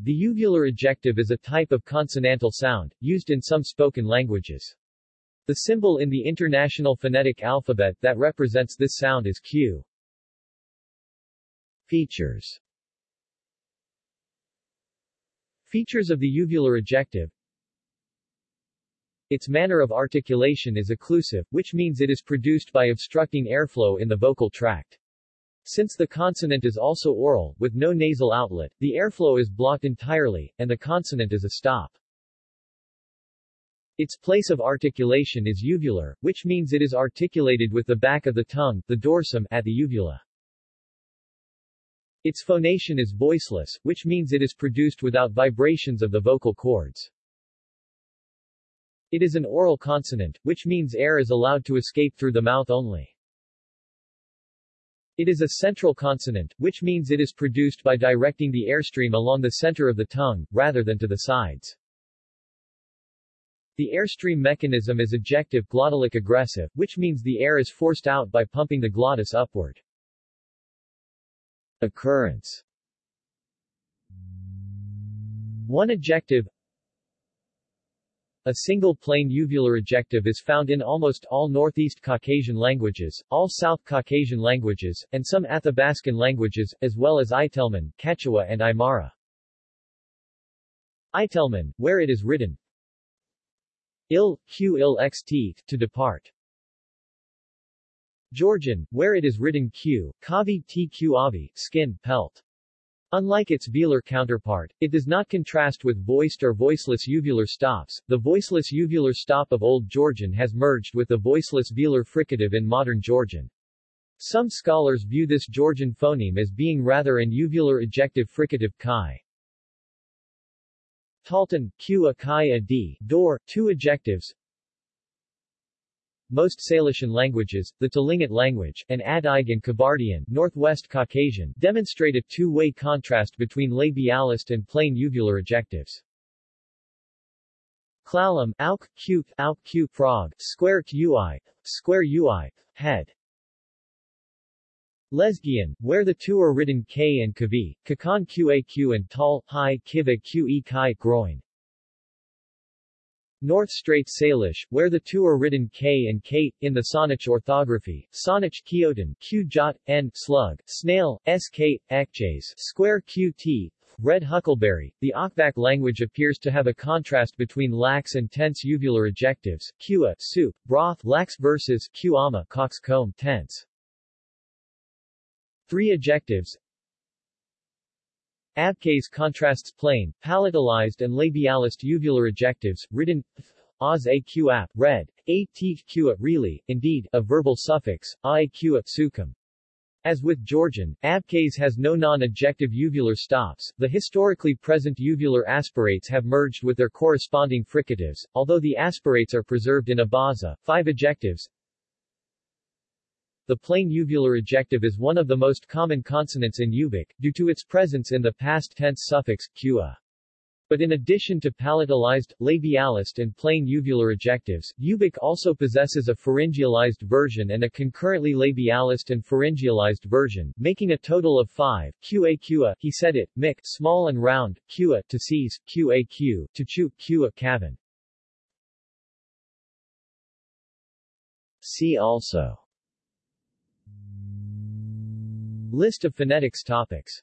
The uvular ejective is a type of consonantal sound, used in some spoken languages. The symbol in the International Phonetic Alphabet that represents this sound is Q. Features Features of the uvular ejective Its manner of articulation is occlusive, which means it is produced by obstructing airflow in the vocal tract. Since the consonant is also oral, with no nasal outlet, the airflow is blocked entirely, and the consonant is a stop. Its place of articulation is uvular, which means it is articulated with the back of the tongue, the dorsum, at the uvula. Its phonation is voiceless, which means it is produced without vibrations of the vocal cords. It is an oral consonant, which means air is allowed to escape through the mouth only. It is a central consonant, which means it is produced by directing the airstream along the center of the tongue, rather than to the sides. The airstream mechanism is ejective glottalic egressive, which means the air is forced out by pumping the glottis upward. Occurrence One ejective a single plain uvular ejective is found in almost all Northeast Caucasian languages, all South Caucasian languages, and some Athabascan languages, as well as Itelmen, Quechua and Aymara. Itelmen, where it is written il, q il xt, to depart. Georgian, where it is written q, kavi tq avi, skin, pelt. Unlike its velar counterpart, it does not contrast with voiced or voiceless uvular stops. The voiceless uvular stop of Old Georgian has merged with the voiceless velar fricative in modern Georgian. Some scholars view this Georgian phoneme as being rather an uvular ejective fricative chi. Talton, q a chi a d, door, two ejectives, most Salishan languages, the Tlingit language, and Adyghe and Kabardian Northwest Caucasian, demonstrate a two-way contrast between labialized and plain uvular ejectives. Klallam, auk, q, auk, q, frog, square ui, square ui, head. Lezgian, where the two are written k and kavi, kakan qaq and tall, high, kiva qe kai, groin. North Strait Salish, where the two are written K and K, in the Saanich orthography, Saanich Kyotan, Q N, slug, snail, SK, ekjays, square QT, red huckleberry. The Akbak language appears to have a contrast between lax and tense uvular ejectives, Qa, soup, broth, lax versus Qama, coxcomb, tense. Three ejectives, Abkhaz contrasts plain, palatalized and labialized uvular ejectives, written Oz a q ap, read, a t q really, indeed, a verbal suffix, a q sukum. As with Georgian, Abkhaz has no non-ejective uvular stops. The historically present uvular aspirates have merged with their corresponding fricatives, although the aspirates are preserved in Abaza. Five ejectives, the plain uvular ejective is one of the most common consonants in Ubykh, due to its presence in the past tense suffix, qua. But in addition to palatalized, labialized and plain uvular ejectives, Ubykh also possesses a pharyngealized version and a concurrently labialized and pharyngealized version, making a total of five, qa qua, he said it, mik, small and round, qua, to seize, qaq, to chew, qua, cavern. See also List of phonetics topics